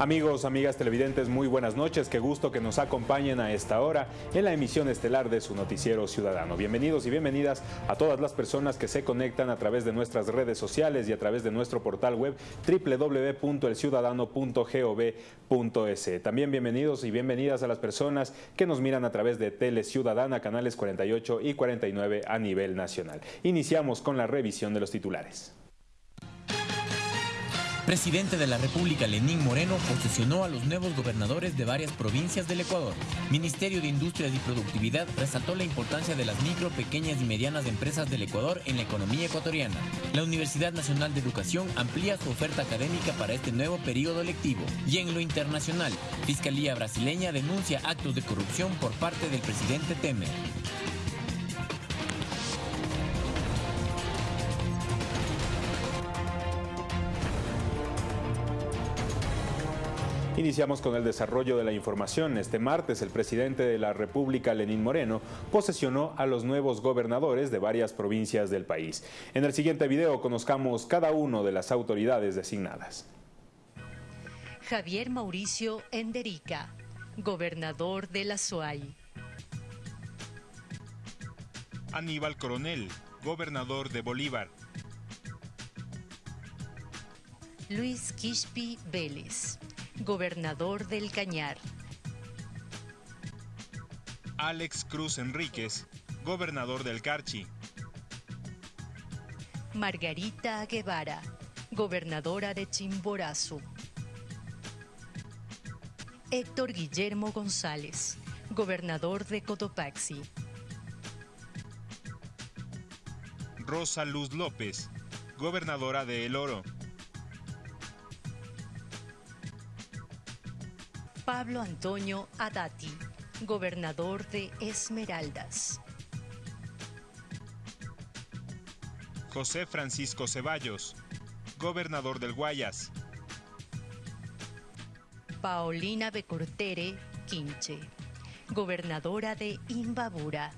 Amigos, amigas televidentes, muy buenas noches. Qué gusto que nos acompañen a esta hora en la emisión estelar de su noticiero ciudadano. Bienvenidos y bienvenidas a todas las personas que se conectan a través de nuestras redes sociales y a través de nuestro portal web www.elciudadano.gov.es. También bienvenidos y bienvenidas a las personas que nos miran a través de Tele Ciudadana, canales 48 y 49 a nivel nacional. Iniciamos con la revisión de los titulares. Presidente de la República Lenín Moreno posesionó a los nuevos gobernadores de varias provincias del Ecuador. Ministerio de Industrias y Productividad resaltó la importancia de las micro, pequeñas y medianas empresas del Ecuador en la economía ecuatoriana. La Universidad Nacional de Educación amplía su oferta académica para este nuevo periodo lectivo. Y en lo internacional, Fiscalía brasileña denuncia actos de corrupción por parte del presidente Temer. Iniciamos con el desarrollo de la información. Este martes, el presidente de la República, Lenín Moreno, posesionó a los nuevos gobernadores de varias provincias del país. En el siguiente video conozcamos cada uno de las autoridades designadas. Javier Mauricio Enderica, gobernador de la SUAY. Aníbal Coronel, gobernador de Bolívar. Luis Quispi Vélez, gobernador del Cañar. Alex Cruz Enríquez, gobernador del Carchi. Margarita Guevara, gobernadora de Chimborazo. Héctor Guillermo González, gobernador de Cotopaxi. Rosa Luz López, gobernadora de El Oro. Pablo Antonio Adati, gobernador de Esmeraldas. José Francisco Ceballos, gobernador del Guayas. Paulina Becortere Quinche, gobernadora de Imbabura.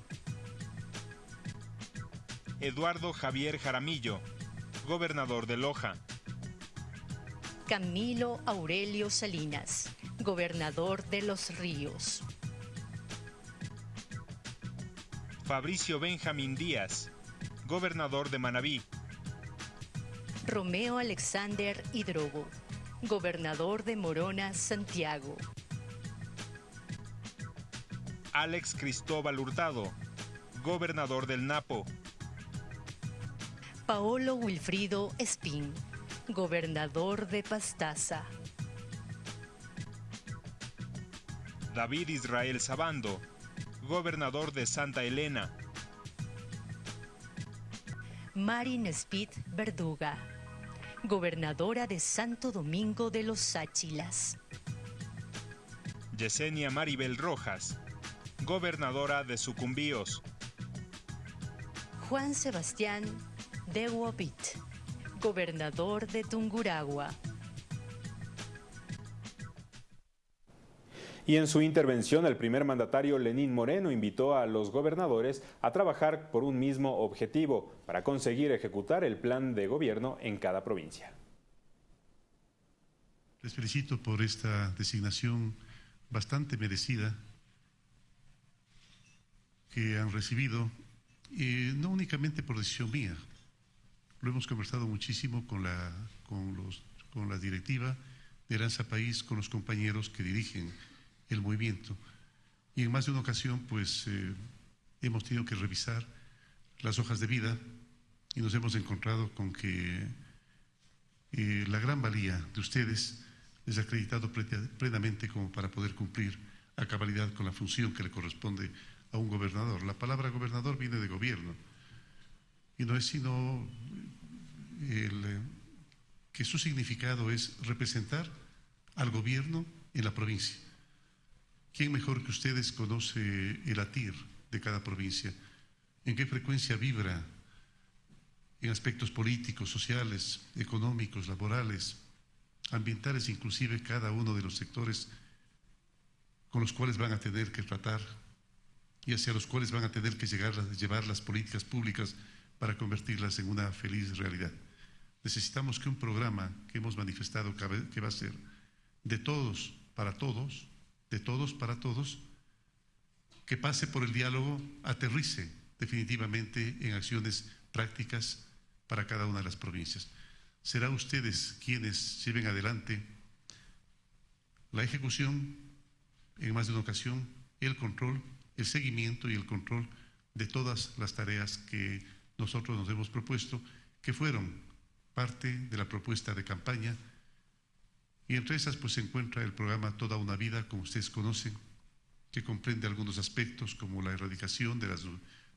Eduardo Javier Jaramillo, gobernador de Loja. Camilo Aurelio Salinas, gobernador de Los Ríos. Fabricio Benjamín Díaz, gobernador de Manabí. Romeo Alexander Hidrogo, gobernador de Morona, Santiago. Alex Cristóbal Hurtado, gobernador del Napo. Paolo Wilfrido Espín, gobernador de Pastaza. David Israel Sabando, gobernador de Santa Elena. Marin Spit Verduga, gobernadora de Santo Domingo de los Sáchilas. Yesenia Maribel Rojas, gobernadora de Sucumbíos. Juan Sebastián de gobernador de Tunguragua. Y en su intervención, el primer mandatario Lenín Moreno invitó a los gobernadores a trabajar por un mismo objetivo para conseguir ejecutar el plan de gobierno en cada provincia. Les felicito por esta designación bastante merecida que han recibido, y no únicamente por decisión mía, lo hemos conversado muchísimo con la, con los, con la directiva de Aranza País, con los compañeros que dirigen el movimiento. Y en más de una ocasión, pues eh, hemos tenido que revisar las hojas de vida y nos hemos encontrado con que eh, la gran valía de ustedes ha acreditado plenamente como para poder cumplir a cabalidad con la función que le corresponde a un gobernador. La palabra gobernador viene de gobierno y no es sino el, eh, que su significado es representar al gobierno en la provincia. ¿Quién mejor que ustedes conoce el latir de cada provincia? ¿En qué frecuencia vibra en aspectos políticos, sociales, económicos, laborales, ambientales, inclusive cada uno de los sectores con los cuales van a tener que tratar y hacia los cuales van a tener que llegar, llevar las políticas públicas para convertirlas en una feliz realidad. Necesitamos que un programa que hemos manifestado que va a ser de todos para todos, de todos para todos, que pase por el diálogo, aterrice definitivamente en acciones prácticas para cada una de las provincias. Será ustedes quienes lleven adelante la ejecución, en más de una ocasión, el control, el seguimiento y el control de todas las tareas que nosotros nos hemos propuesto, que fueron parte de la propuesta de campaña. Y entre esas pues se encuentra el programa Toda una vida, como ustedes conocen, que comprende algunos aspectos como la erradicación de la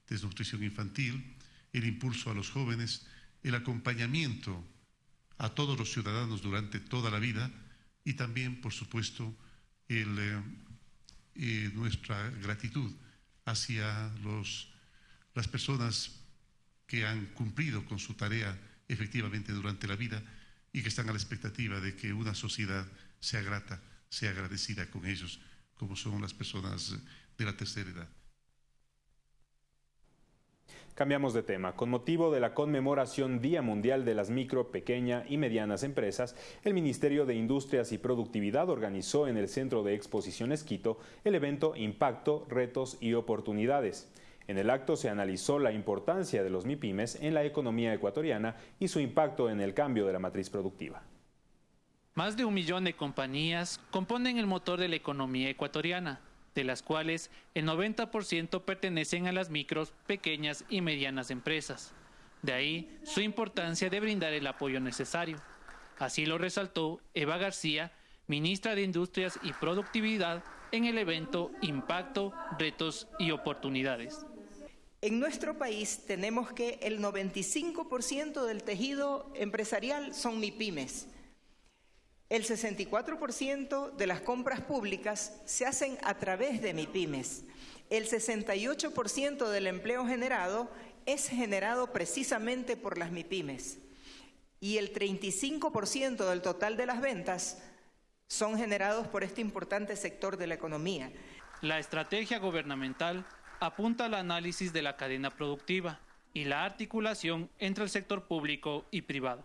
desnutrición infantil, el impulso a los jóvenes, el acompañamiento a todos los ciudadanos durante toda la vida y también, por supuesto, eh, eh, nuestra gratitud hacia los, las personas que han cumplido con su tarea efectivamente durante la vida y que están a la expectativa de que una sociedad sea grata, sea agradecida con ellos, como son las personas de la tercera edad. Cambiamos de tema. Con motivo de la conmemoración Día Mundial de las Micro, Pequeña y Medianas Empresas, el Ministerio de Industrias y Productividad organizó en el Centro de Exposiciones Quito el evento Impacto, Retos y Oportunidades. En el acto se analizó la importancia de los MIPIMES en la economía ecuatoriana y su impacto en el cambio de la matriz productiva. Más de un millón de compañías componen el motor de la economía ecuatoriana de las cuales el 90% pertenecen a las micros, pequeñas y medianas empresas. De ahí su importancia de brindar el apoyo necesario. Así lo resaltó Eva García, ministra de Industrias y Productividad, en el evento Impacto, Retos y Oportunidades. En nuestro país tenemos que el 95% del tejido empresarial son MIPIMES el 64% de las compras públicas se hacen a través de MIPIMES. El 68% del empleo generado es generado precisamente por las MIPIMES. Y el 35% del total de las ventas son generados por este importante sector de la economía. La estrategia gubernamental apunta al análisis de la cadena productiva y la articulación entre el sector público y privado.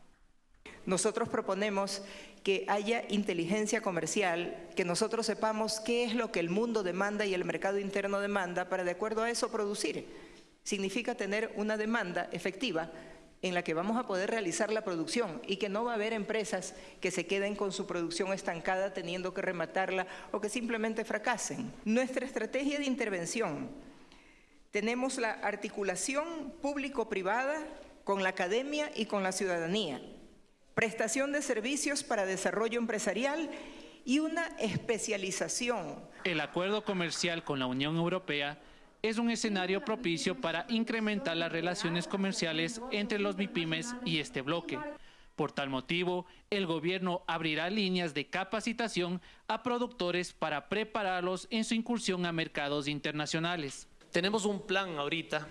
Nosotros proponemos que haya inteligencia comercial, que nosotros sepamos qué es lo que el mundo demanda y el mercado interno demanda para de acuerdo a eso producir. Significa tener una demanda efectiva en la que vamos a poder realizar la producción y que no va a haber empresas que se queden con su producción estancada teniendo que rematarla o que simplemente fracasen. Nuestra estrategia de intervención, tenemos la articulación público-privada con la academia y con la ciudadanía prestación de servicios para desarrollo empresarial y una especialización. El acuerdo comercial con la Unión Europea es un escenario propicio para incrementar las relaciones comerciales entre los MIPIMES y este bloque. Por tal motivo, el gobierno abrirá líneas de capacitación a productores para prepararlos en su incursión a mercados internacionales. Tenemos un plan ahorita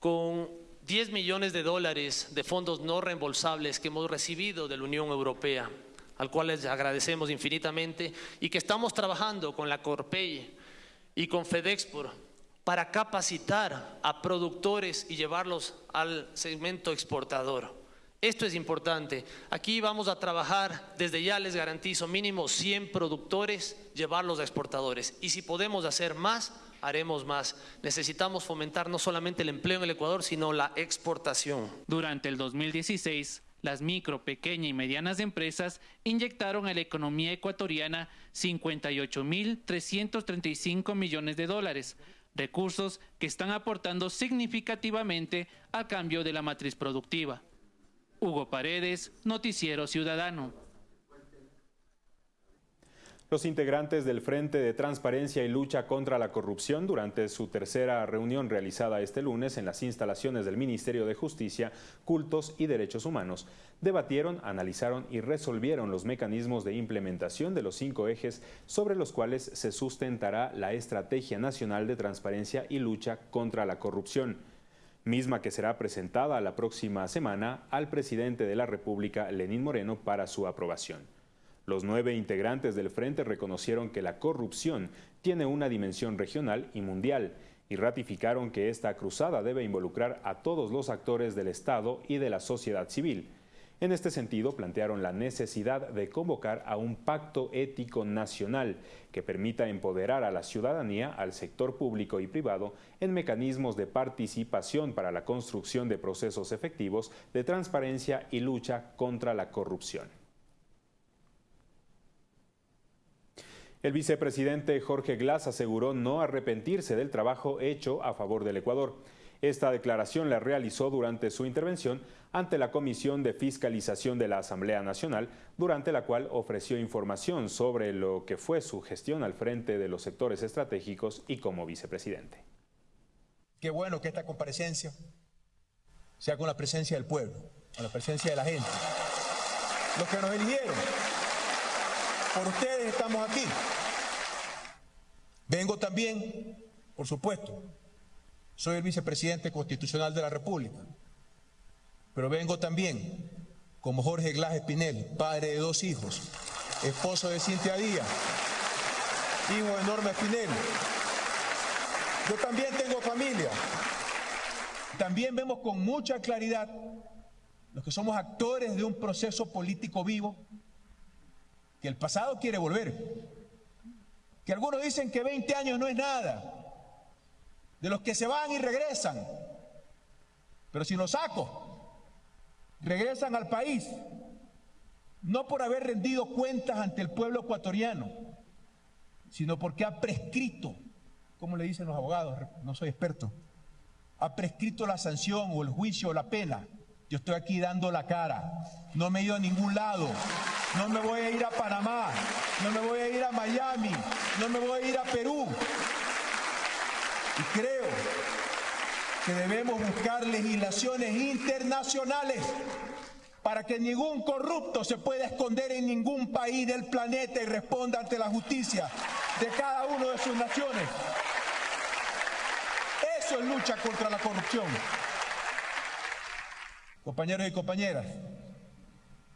con 10 millones de dólares de fondos no reembolsables que hemos recibido de la Unión Europea, al cual les agradecemos infinitamente, y que estamos trabajando con la Corpey y con FedExport para capacitar a productores y llevarlos al segmento exportador. Esto es importante. Aquí vamos a trabajar, desde ya les garantizo, mínimo 100 productores, llevarlos a exportadores. Y si podemos hacer más, haremos más. Necesitamos fomentar no solamente el empleo en el Ecuador, sino la exportación. Durante el 2016, las micro, pequeñas y medianas empresas inyectaron a la economía ecuatoriana 58.335 millones de dólares, recursos que están aportando significativamente al cambio de la matriz productiva. Hugo Paredes, Noticiero Ciudadano. Los integrantes del Frente de Transparencia y Lucha contra la Corrupción, durante su tercera reunión realizada este lunes en las instalaciones del Ministerio de Justicia, Cultos y Derechos Humanos, debatieron, analizaron y resolvieron los mecanismos de implementación de los cinco ejes sobre los cuales se sustentará la Estrategia Nacional de Transparencia y Lucha contra la Corrupción misma que será presentada la próxima semana al presidente de la República, Lenín Moreno, para su aprobación. Los nueve integrantes del frente reconocieron que la corrupción tiene una dimensión regional y mundial y ratificaron que esta cruzada debe involucrar a todos los actores del Estado y de la sociedad civil. En este sentido, plantearon la necesidad de convocar a un pacto ético nacional que permita empoderar a la ciudadanía, al sector público y privado en mecanismos de participación para la construcción de procesos efectivos de transparencia y lucha contra la corrupción. El vicepresidente Jorge Glass aseguró no arrepentirse del trabajo hecho a favor del Ecuador. Esta declaración la realizó durante su intervención ante la Comisión de Fiscalización de la Asamblea Nacional, durante la cual ofreció información sobre lo que fue su gestión al frente de los sectores estratégicos y como vicepresidente. Qué bueno que esta comparecencia sea con la presencia del pueblo, con la presencia de la gente. Los que nos eligieron, por ustedes estamos aquí. Vengo también, por supuesto, soy el vicepresidente constitucional de la República, pero vengo también como Jorge Glass Espinel, padre de dos hijos, esposo de Cintia Díaz, hijo de Norma Espinel. Yo también tengo familia. También vemos con mucha claridad los que somos actores de un proceso político vivo, que el pasado quiere volver, que algunos dicen que 20 años no es nada, de los que se van y regresan. Pero si los saco, regresan al país, no por haber rendido cuentas ante el pueblo ecuatoriano, sino porque ha prescrito, como le dicen los abogados, no soy experto, ha prescrito la sanción o el juicio o la pena. Yo estoy aquí dando la cara, no me he ido a ningún lado, no me voy a ir a Panamá, no me voy a ir a Miami, no me voy a ir a Perú, y creo que debemos buscar legislaciones internacionales para que ningún corrupto se pueda esconder en ningún país del planeta y responda ante la justicia de cada uno de sus naciones. Eso es lucha contra la corrupción. Compañeros y compañeras,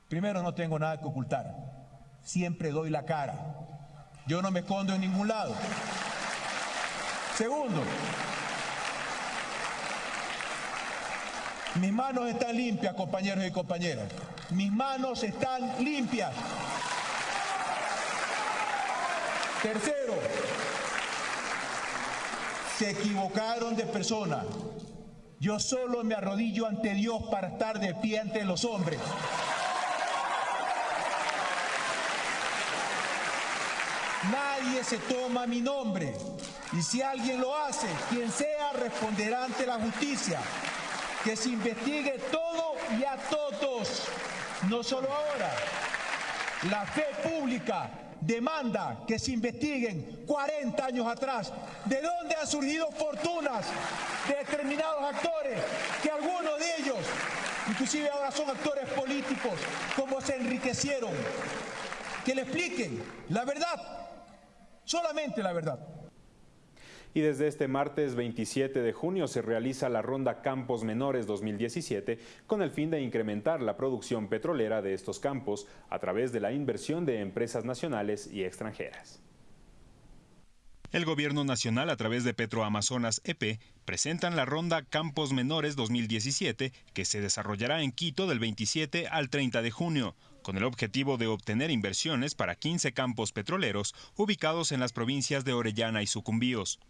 primero no tengo nada que ocultar. Siempre doy la cara. Yo no me escondo en ningún lado. Segundo, mis manos están limpias, compañeros y compañeras. Mis manos están limpias. Tercero, se equivocaron de persona. Yo solo me arrodillo ante Dios para estar de pie ante los hombres. Nadie se toma mi nombre. Y si alguien lo hace, quien sea responderá ante la justicia. Que se investigue todo y a todos, no solo ahora. La fe pública demanda que se investiguen 40 años atrás de dónde han surgido fortunas de determinados actores, que algunos de ellos, inclusive ahora son actores políticos, como se enriquecieron. Que le expliquen la verdad, solamente la verdad y desde este martes 27 de junio se realiza la Ronda Campos Menores 2017 con el fin de incrementar la producción petrolera de estos campos a través de la inversión de empresas nacionales y extranjeras. El Gobierno Nacional, a través de Petroamazonas EP, presentan la Ronda Campos Menores 2017, que se desarrollará en Quito del 27 al 30 de junio, con el objetivo de obtener inversiones para 15 campos petroleros ubicados en las provincias de Orellana y Sucumbíos.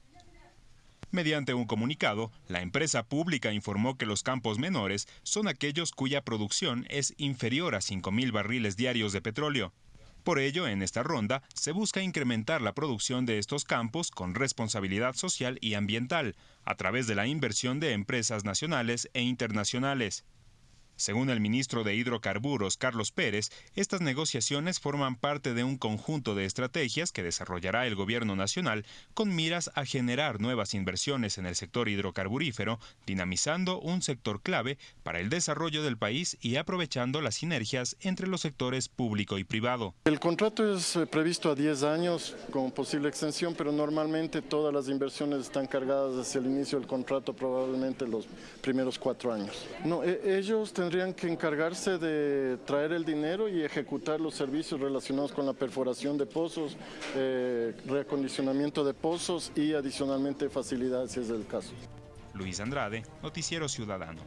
Mediante un comunicado, la empresa pública informó que los campos menores son aquellos cuya producción es inferior a 5.000 barriles diarios de petróleo. Por ello, en esta ronda se busca incrementar la producción de estos campos con responsabilidad social y ambiental, a través de la inversión de empresas nacionales e internacionales. Según el ministro de Hidrocarburos, Carlos Pérez, estas negociaciones forman parte de un conjunto de estrategias que desarrollará el Gobierno Nacional con miras a generar nuevas inversiones en el sector hidrocarburífero, dinamizando un sector clave para el desarrollo del país y aprovechando las sinergias entre los sectores público y privado. El contrato es eh, previsto a 10 años con posible extensión, pero normalmente todas las inversiones están cargadas hacia el inicio del contrato, probablemente los primeros cuatro años. No, e, ellos tendrían que encargarse de traer el dinero y ejecutar los servicios relacionados con la perforación de pozos, eh, reacondicionamiento de pozos y adicionalmente facilidades si es el caso. Luis Andrade, Noticiero Ciudadano.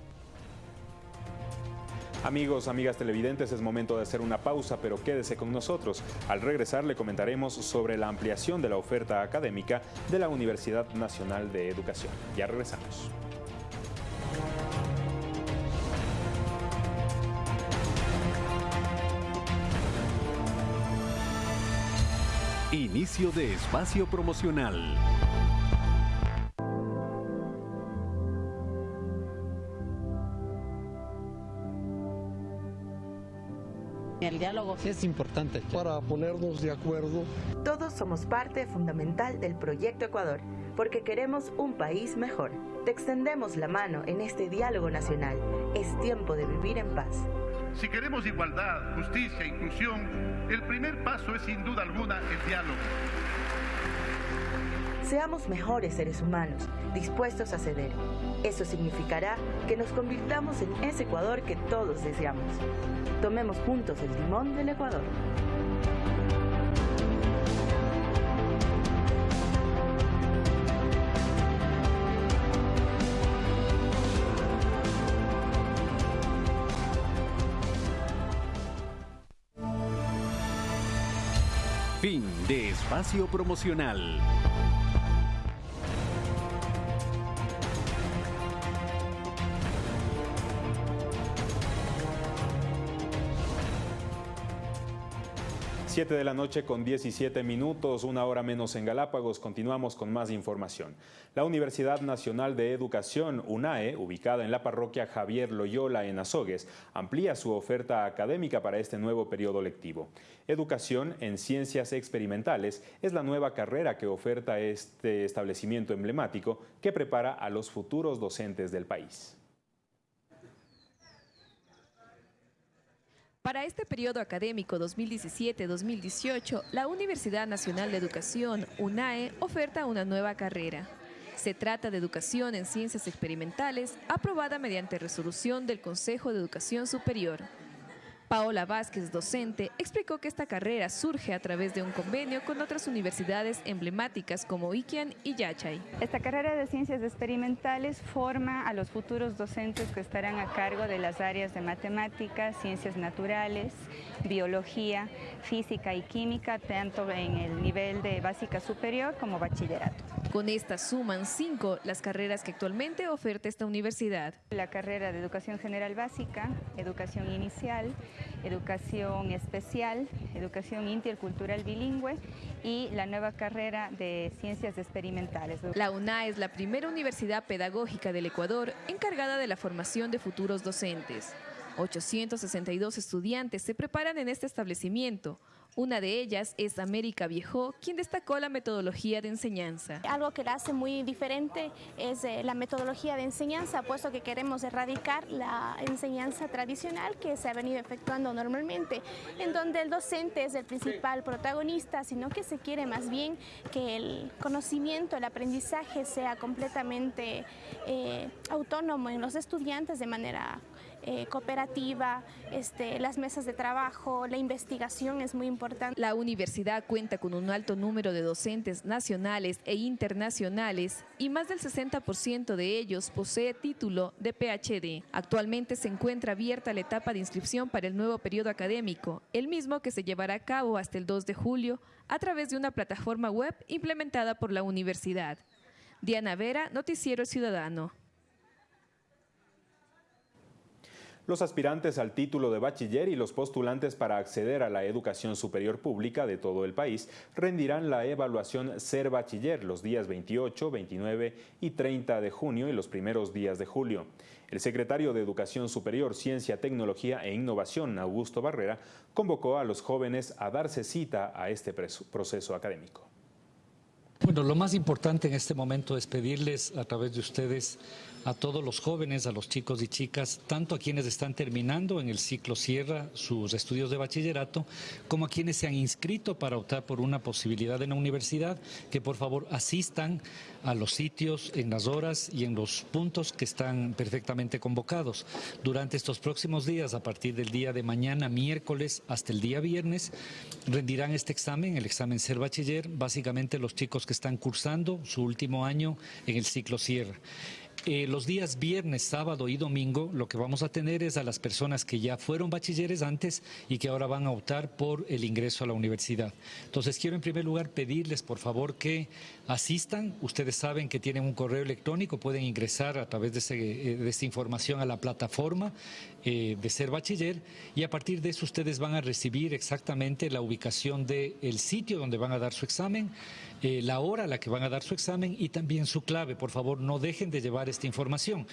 Amigos, amigas televidentes, es momento de hacer una pausa, pero quédese con nosotros. Al regresar le comentaremos sobre la ampliación de la oferta académica de la Universidad Nacional de Educación. Ya regresamos. Inicio de espacio promocional. El diálogo es importante. Para ponernos de acuerdo. Todos somos parte fundamental del Proyecto Ecuador, porque queremos un país mejor. Te extendemos la mano en este diálogo nacional. Es tiempo de vivir en paz. Si queremos igualdad, justicia e inclusión, el primer paso es sin duda alguna el diálogo. Seamos mejores seres humanos, dispuestos a ceder. Eso significará que nos convirtamos en ese Ecuador que todos deseamos. Tomemos juntos el timón del Ecuador. Fin de espacio promocional. 7 de la noche con 17 minutos, una hora menos en Galápagos. Continuamos con más información. La Universidad Nacional de Educación, UNAE, ubicada en la parroquia Javier Loyola en Azogues, amplía su oferta académica para este nuevo periodo lectivo. Educación en Ciencias Experimentales es la nueva carrera que oferta este establecimiento emblemático que prepara a los futuros docentes del país. Para este periodo académico 2017-2018, la Universidad Nacional de Educación, UNAE, oferta una nueva carrera. Se trata de Educación en Ciencias Experimentales, aprobada mediante resolución del Consejo de Educación Superior. Paola Vázquez, docente, explicó que esta carrera surge a través de un convenio con otras universidades emblemáticas como Iquian y Yachay. Esta carrera de ciencias experimentales forma a los futuros docentes que estarán a cargo de las áreas de matemáticas, ciencias naturales, biología, física y química, tanto en el nivel de básica superior como bachillerato. Con esta suman cinco las carreras que actualmente oferta esta universidad. La carrera de Educación General Básica, Educación Inicial, Educación Especial, Educación Intercultural Bilingüe y la nueva carrera de Ciencias Experimentales. La UNA es la primera universidad pedagógica del Ecuador encargada de la formación de futuros docentes. 862 estudiantes se preparan en este establecimiento, una de ellas es América Viejo, quien destacó la metodología de enseñanza. Algo que la hace muy diferente es eh, la metodología de enseñanza, puesto que queremos erradicar la enseñanza tradicional que se ha venido efectuando normalmente, en donde el docente es el principal protagonista, sino que se quiere más bien que el conocimiento, el aprendizaje sea completamente eh, autónomo en los estudiantes de manera eh, cooperativa, este, las mesas de trabajo, la investigación es muy importante. La universidad cuenta con un alto número de docentes nacionales e internacionales y más del 60% de ellos posee título de PhD. Actualmente se encuentra abierta la etapa de inscripción para el nuevo periodo académico, el mismo que se llevará a cabo hasta el 2 de julio a través de una plataforma web implementada por la universidad. Diana Vera, Noticiero Ciudadano. Los aspirantes al título de bachiller y los postulantes para acceder a la educación superior pública de todo el país rendirán la evaluación Ser Bachiller los días 28, 29 y 30 de junio y los primeros días de julio. El secretario de Educación Superior, Ciencia, Tecnología e Innovación, Augusto Barrera, convocó a los jóvenes a darse cita a este proceso académico. Bueno, lo más importante en este momento es pedirles a través de ustedes a todos los jóvenes, a los chicos y chicas, tanto a quienes están terminando en el ciclo Sierra sus estudios de bachillerato, como a quienes se han inscrito para optar por una posibilidad en la universidad, que por favor asistan a los sitios, en las horas y en los puntos que están perfectamente convocados. Durante estos próximos días, a partir del día de mañana, miércoles, hasta el día viernes, rendirán este examen, el examen Ser Bachiller, básicamente los chicos que están cursando su último año en el ciclo Sierra. Eh, los días viernes, sábado y domingo lo que vamos a tener es a las personas que ya fueron bachilleres antes y que ahora van a optar por el ingreso a la universidad. Entonces quiero en primer lugar pedirles por favor que asistan. Ustedes saben que tienen un correo electrónico, pueden ingresar a través de, eh, esta información a la plataforma eh, de ser bachiller y a partir de eso ustedes van a recibir exactamente la ubicación del sitio donde van a dar su examen, eh, la hora a la que van a dar su examen y también su clave. Por favor, no dejen de llevar esta información.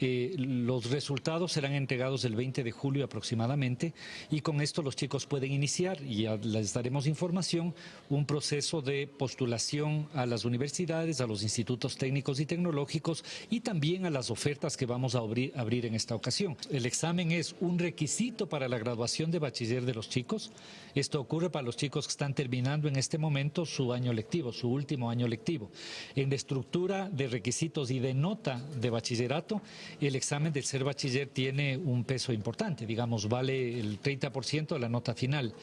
Eh, los resultados serán entregados el 20 de julio aproximadamente y con esto los chicos pueden iniciar, y ya les daremos información, un proceso de postulación a las universidades, a los institutos técnicos y tecnológicos y también a las ofertas que vamos a abrir, abrir en esta ocasión. El examen es un requisito para la graduación de bachiller de los chicos. Esto ocurre para los chicos que están terminando en este momento su año lectivo, su último año lectivo. En la estructura de requisitos y de nota de bachillerato, el examen del ser bachiller tiene un peso importante, digamos, vale el 30% de la nota final.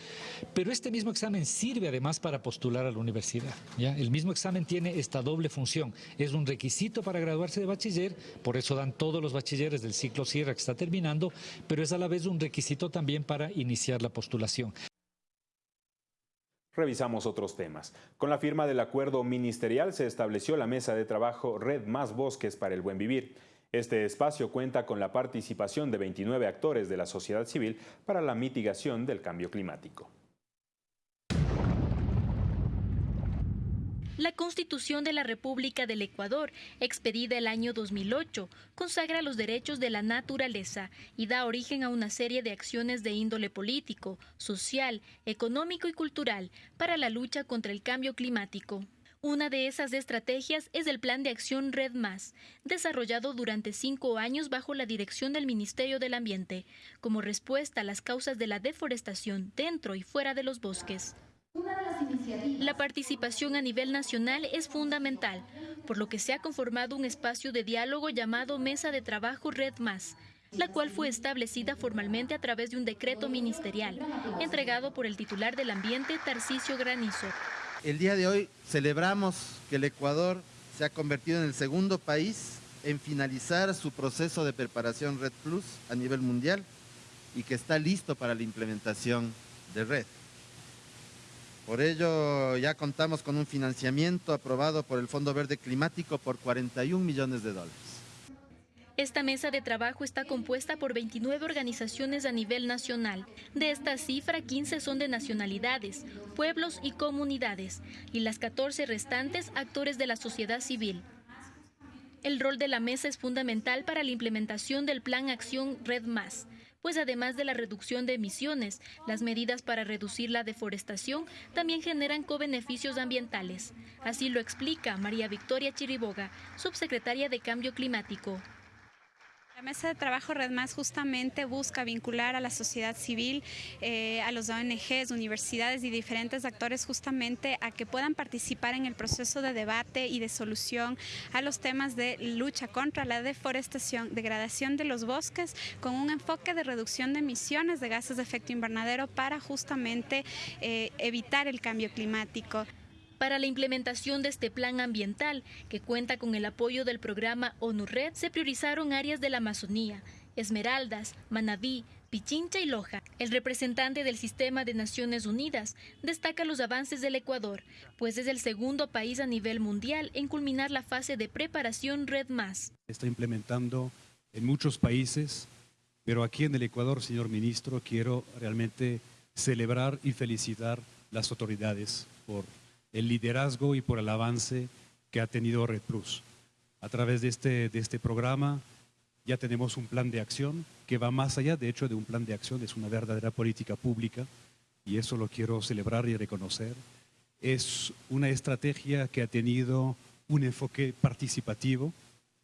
Pero este mismo examen sirve además para postular a la universidad. ¿ya? El mismo examen tiene esta doble función. Es un requisito para graduarse de bachiller, por eso dan todos los bachilleres del ciclo Sierra que está terminando, pero es a la vez un requisito también para iniciar la postulación. Revisamos otros temas. Con la firma del acuerdo ministerial se estableció la mesa de trabajo Red Más Bosques para el Buen Vivir. Este espacio cuenta con la participación de 29 actores de la sociedad civil para la mitigación del cambio climático. La Constitución de la República del Ecuador, expedida el año 2008, consagra los derechos de la naturaleza y da origen a una serie de acciones de índole político, social, económico y cultural para la lucha contra el cambio climático. Una de esas estrategias es el Plan de Acción Red Más, desarrollado durante cinco años bajo la dirección del Ministerio del Ambiente, como respuesta a las causas de la deforestación dentro y fuera de los bosques. La participación a nivel nacional es fundamental, por lo que se ha conformado un espacio de diálogo llamado Mesa de Trabajo Red Más, la cual fue establecida formalmente a través de un decreto ministerial, entregado por el titular del Ambiente, Tarcisio Granizo. El día de hoy celebramos que el Ecuador se ha convertido en el segundo país en finalizar su proceso de preparación Red Plus a nivel mundial y que está listo para la implementación de Red. Por ello ya contamos con un financiamiento aprobado por el Fondo Verde Climático por 41 millones de dólares. Esta mesa de trabajo está compuesta por 29 organizaciones a nivel nacional. De esta cifra, 15 son de nacionalidades, pueblos y comunidades, y las 14 restantes actores de la sociedad civil. El rol de la mesa es fundamental para la implementación del Plan Acción Red Más, pues además de la reducción de emisiones, las medidas para reducir la deforestación también generan co-beneficios ambientales. Así lo explica María Victoria Chiriboga, subsecretaria de Cambio Climático. La mesa de trabajo Red Más justamente busca vincular a la sociedad civil, eh, a los ONGs, universidades y diferentes actores justamente a que puedan participar en el proceso de debate y de solución a los temas de lucha contra la deforestación, degradación de los bosques, con un enfoque de reducción de emisiones de gases de efecto invernadero para justamente eh, evitar el cambio climático. Para la implementación de este plan ambiental, que cuenta con el apoyo del programa ONU-RED, se priorizaron áreas de la Amazonía, Esmeraldas, Manabí, Pichincha y Loja. El representante del sistema de Naciones Unidas destaca los avances del Ecuador, pues es el segundo país a nivel mundial en culminar la fase de preparación Red Más. Está implementando en muchos países, pero aquí en el Ecuador, señor ministro, quiero realmente celebrar y felicitar las autoridades por el liderazgo y por el avance que ha tenido Red Plus. A través de este, de este programa ya tenemos un plan de acción que va más allá, de hecho, de un plan de acción, es una verdadera política pública y eso lo quiero celebrar y reconocer. Es una estrategia que ha tenido un enfoque participativo,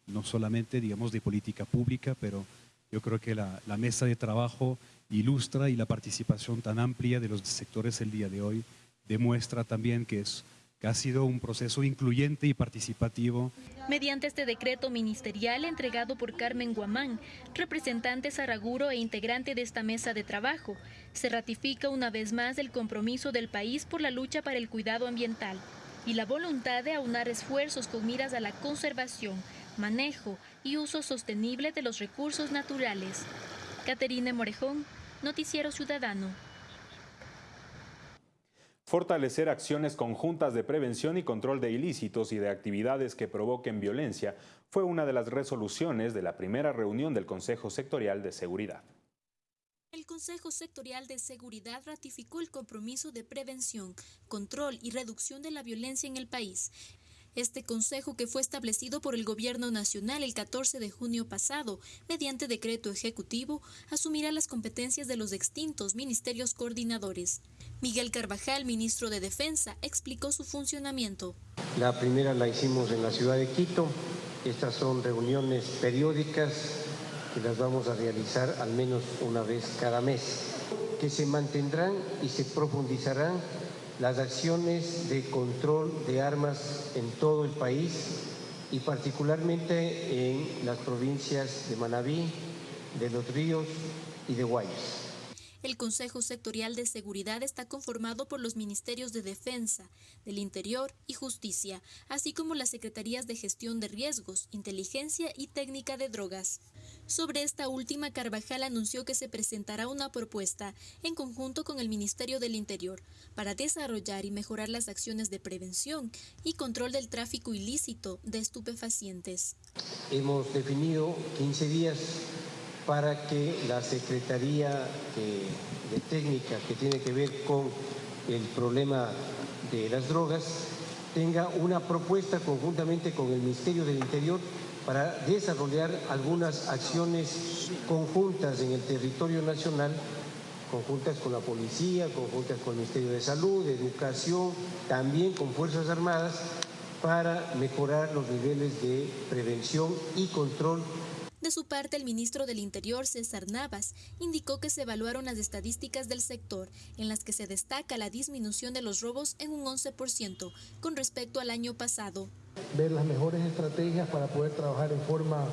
no solamente, digamos, de política pública, pero yo creo que la, la mesa de trabajo ilustra y la participación tan amplia de los sectores el día de hoy demuestra también que, es, que ha sido un proceso incluyente y participativo. Mediante este decreto ministerial entregado por Carmen Guamán, representante Saraguro e integrante de esta mesa de trabajo, se ratifica una vez más el compromiso del país por la lucha para el cuidado ambiental y la voluntad de aunar esfuerzos con miras a la conservación, manejo y uso sostenible de los recursos naturales. Caterine Morejón, Noticiero Ciudadano. Fortalecer acciones conjuntas de prevención y control de ilícitos y de actividades que provoquen violencia fue una de las resoluciones de la primera reunión del Consejo Sectorial de Seguridad. El Consejo Sectorial de Seguridad ratificó el compromiso de prevención, control y reducción de la violencia en el país este consejo, que fue establecido por el Gobierno Nacional el 14 de junio pasado, mediante decreto ejecutivo, asumirá las competencias de los extintos ministerios coordinadores. Miguel Carvajal, ministro de Defensa, explicó su funcionamiento. La primera la hicimos en la ciudad de Quito. Estas son reuniones periódicas que las vamos a realizar al menos una vez cada mes, que se mantendrán y se profundizarán las acciones de control de armas en todo el país y particularmente en las provincias de Manabí, de Los Ríos y de Guayas. El Consejo Sectorial de Seguridad está conformado por los Ministerios de Defensa, del Interior y Justicia, así como las Secretarías de Gestión de Riesgos, Inteligencia y Técnica de Drogas. Sobre esta última, Carvajal anunció que se presentará una propuesta en conjunto con el Ministerio del Interior para desarrollar y mejorar las acciones de prevención y control del tráfico ilícito de estupefacientes. Hemos definido 15 días para que la Secretaría de, Técnica que tiene que ver con el problema de las drogas tenga una propuesta conjuntamente con el Ministerio del Interior para desarrollar algunas acciones conjuntas en el territorio nacional, conjuntas con la policía, conjuntas con el Ministerio de Salud, de Educación, también con Fuerzas Armadas, para mejorar los niveles de prevención y control de su parte, el ministro del Interior, César Navas, indicó que se evaluaron las estadísticas del sector, en las que se destaca la disminución de los robos en un 11% con respecto al año pasado. Ver las mejores estrategias para poder trabajar en forma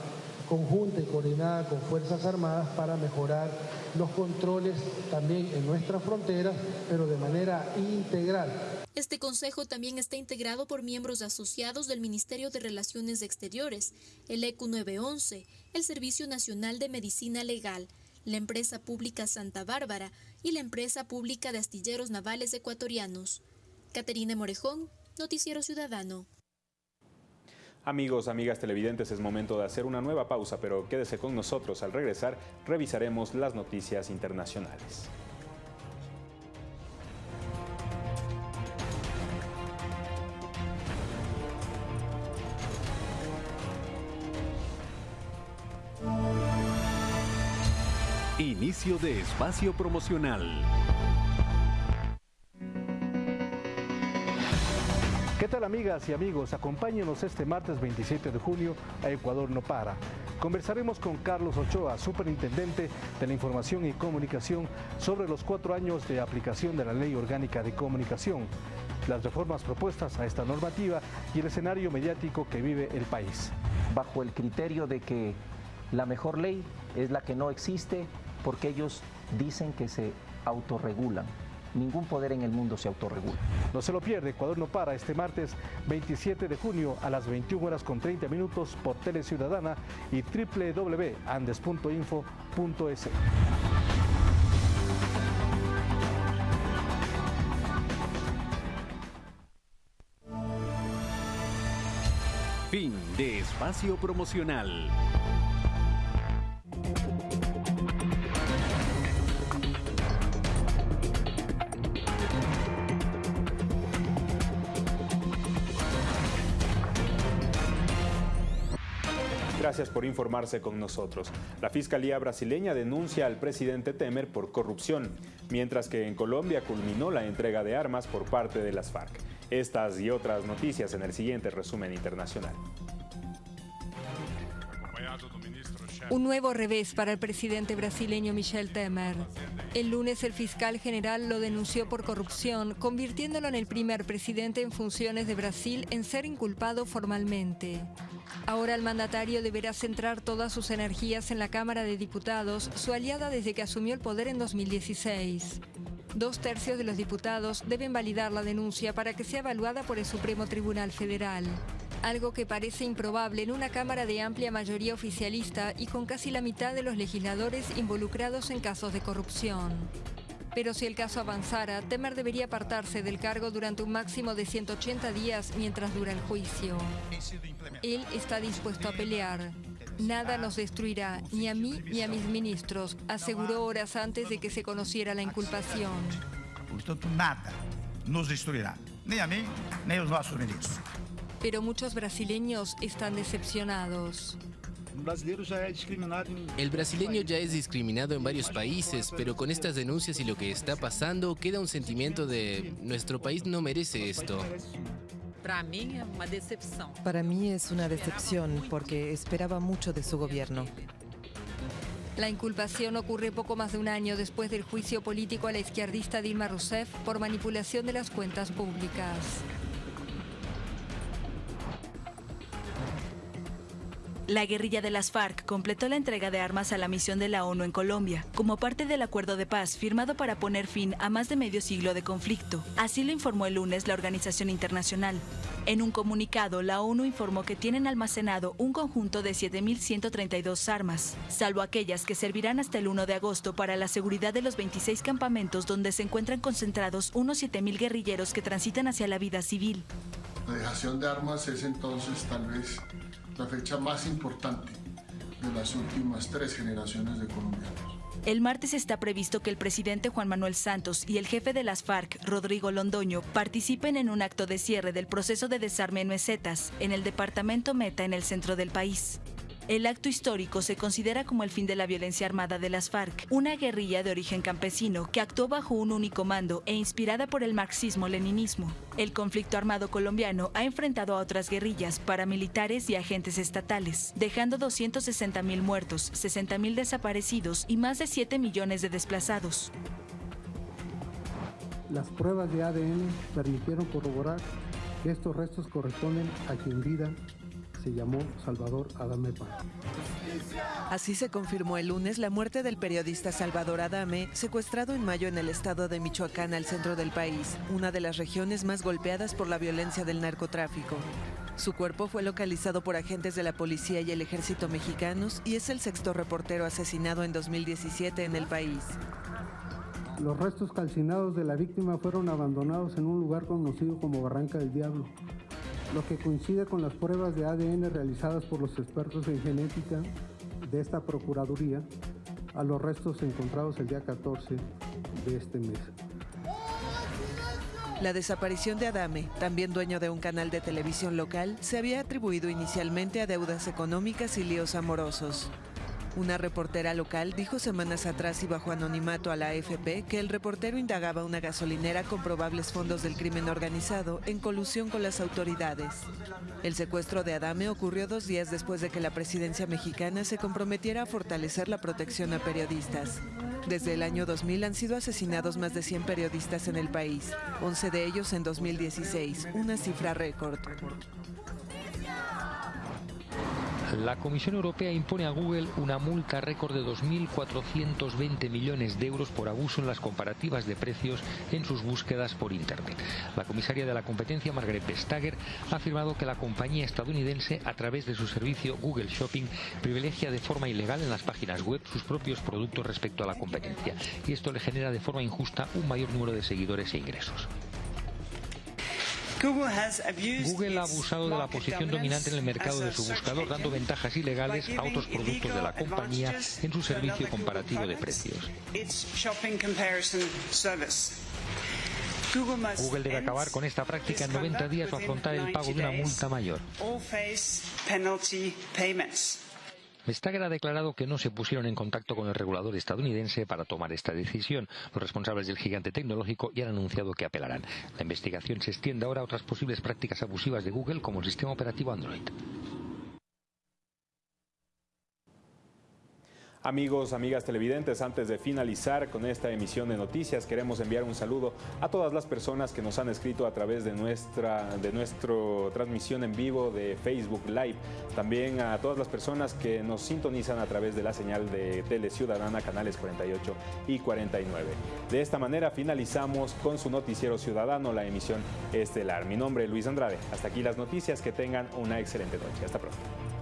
conjunta y coordinada con Fuerzas Armadas para mejorar los controles también en nuestras fronteras, pero de manera integral. Este consejo también está integrado por miembros asociados del Ministerio de Relaciones Exteriores, el ECU 911, el Servicio Nacional de Medicina Legal, la empresa pública Santa Bárbara y la empresa pública de astilleros navales ecuatorianos. Caterina Morejón, Noticiero Ciudadano. Amigos, amigas televidentes, es momento de hacer una nueva pausa, pero quédese con nosotros. Al regresar, revisaremos las noticias internacionales. Inicio de espacio promocional. ¿Qué tal amigas y amigos? Acompáñenos este martes 27 de junio a Ecuador No Para. Conversaremos con Carlos Ochoa, superintendente de la Información y Comunicación, sobre los cuatro años de aplicación de la Ley Orgánica de Comunicación, las reformas propuestas a esta normativa y el escenario mediático que vive el país. Bajo el criterio de que la mejor ley es la que no existe porque ellos dicen que se autorregulan. Ningún poder en el mundo se autorregula. No se lo pierde, Ecuador no para este martes 27 de junio a las 21 horas con 30 minutos por Tele Ciudadana y www.andes.info.es. Fin de espacio promocional. Gracias por informarse con nosotros. La Fiscalía brasileña denuncia al presidente Temer por corrupción, mientras que en Colombia culminó la entrega de armas por parte de las FARC. Estas y otras noticias en el siguiente resumen internacional. Un nuevo revés para el presidente brasileño Michel Temer. El lunes el fiscal general lo denunció por corrupción, convirtiéndolo en el primer presidente en funciones de Brasil en ser inculpado formalmente. Ahora el mandatario deberá centrar todas sus energías en la Cámara de Diputados, su aliada desde que asumió el poder en 2016. Dos tercios de los diputados deben validar la denuncia para que sea evaluada por el Supremo Tribunal Federal. Algo que parece improbable en una Cámara de amplia mayoría oficialista y con casi la mitad de los legisladores involucrados en casos de corrupción. Pero si el caso avanzara, Temer debería apartarse del cargo durante un máximo de 180 días mientras dura el juicio. Él está dispuesto a pelear. Nada nos destruirá, ni a mí ni a mis ministros, aseguró horas antes de que se conociera la inculpación. Portanto, nada nos destruirá, ni a mí ni a los nuestros ministros. Pero muchos brasileños están decepcionados. El brasileño ya es discriminado en varios países, pero con estas denuncias y lo que está pasando queda un sentimiento de nuestro país no merece esto. Para mí es una decepción porque esperaba mucho de su gobierno. La inculpación ocurre poco más de un año después del juicio político a la izquierdista Dilma Rousseff por manipulación de las cuentas públicas. La guerrilla de las FARC completó la entrega de armas a la misión de la ONU en Colombia, como parte del acuerdo de paz firmado para poner fin a más de medio siglo de conflicto. Así lo informó el lunes la organización internacional. En un comunicado, la ONU informó que tienen almacenado un conjunto de 7.132 armas, salvo aquellas que servirán hasta el 1 de agosto para la seguridad de los 26 campamentos donde se encuentran concentrados unos 7.000 guerrilleros que transitan hacia la vida civil. La dejación de armas es entonces tal vez la fecha más importante de las últimas tres generaciones de colombianos. El martes está previsto que el presidente Juan Manuel Santos y el jefe de las FARC, Rodrigo Londoño, participen en un acto de cierre del proceso de desarme en mesetas, en el departamento Meta, en el centro del país. El acto histórico se considera como el fin de la violencia armada de las FARC, una guerrilla de origen campesino que actuó bajo un único mando e inspirada por el marxismo-leninismo. El conflicto armado colombiano ha enfrentado a otras guerrillas, paramilitares y agentes estatales, dejando 260.000 muertos, 60.000 desaparecidos y más de 7 millones de desplazados. Las pruebas de ADN permitieron corroborar que estos restos corresponden a quien vida se llamó Salvador Adame Parra. Así se confirmó el lunes la muerte del periodista Salvador Adame, secuestrado en mayo en el estado de Michoacán, al centro del país, una de las regiones más golpeadas por la violencia del narcotráfico. Su cuerpo fue localizado por agentes de la policía y el ejército mexicanos y es el sexto reportero asesinado en 2017 en el país. Los restos calcinados de la víctima fueron abandonados en un lugar conocido como Barranca del Diablo, lo que coincide con las pruebas de ADN realizadas por los expertos en genética de esta Procuraduría a los restos encontrados el día 14 de este mes. La desaparición de Adame, también dueño de un canal de televisión local, se había atribuido inicialmente a deudas económicas y líos amorosos. Una reportera local dijo semanas atrás y bajo anonimato a la AFP que el reportero indagaba una gasolinera con probables fondos del crimen organizado en colusión con las autoridades. El secuestro de Adame ocurrió dos días después de que la presidencia mexicana se comprometiera a fortalecer la protección a periodistas. Desde el año 2000 han sido asesinados más de 100 periodistas en el país, 11 de ellos en 2016, una cifra récord. La Comisión Europea impone a Google una multa récord de 2.420 millones de euros por abuso en las comparativas de precios en sus búsquedas por Internet. La comisaria de la competencia, Margaret Vestager, ha afirmado que la compañía estadounidense, a través de su servicio Google Shopping, privilegia de forma ilegal en las páginas web sus propios productos respecto a la competencia, y esto le genera de forma injusta un mayor número de seguidores e ingresos. Google ha abusado de la posición dominante en el mercado de su buscador, dando ventajas ilegales a otros productos de la compañía en su servicio comparativo de precios. Google debe acabar con esta práctica en 90 días o afrontar el pago de una multa mayor. Vestager ha declarado que no se pusieron en contacto con el regulador estadounidense para tomar esta decisión. Los responsables del gigante tecnológico ya han anunciado que apelarán. La investigación se extiende ahora a otras posibles prácticas abusivas de Google como el sistema operativo Android. Amigos, amigas televidentes, antes de finalizar con esta emisión de noticias, queremos enviar un saludo a todas las personas que nos han escrito a través de nuestra de transmisión en vivo de Facebook Live. También a todas las personas que nos sintonizan a través de la señal de Tele Ciudadana, canales 48 y 49. De esta manera finalizamos con su noticiero ciudadano, la emisión estelar. Mi nombre es Luis Andrade. Hasta aquí las noticias. Que tengan una excelente noche. Hasta pronto.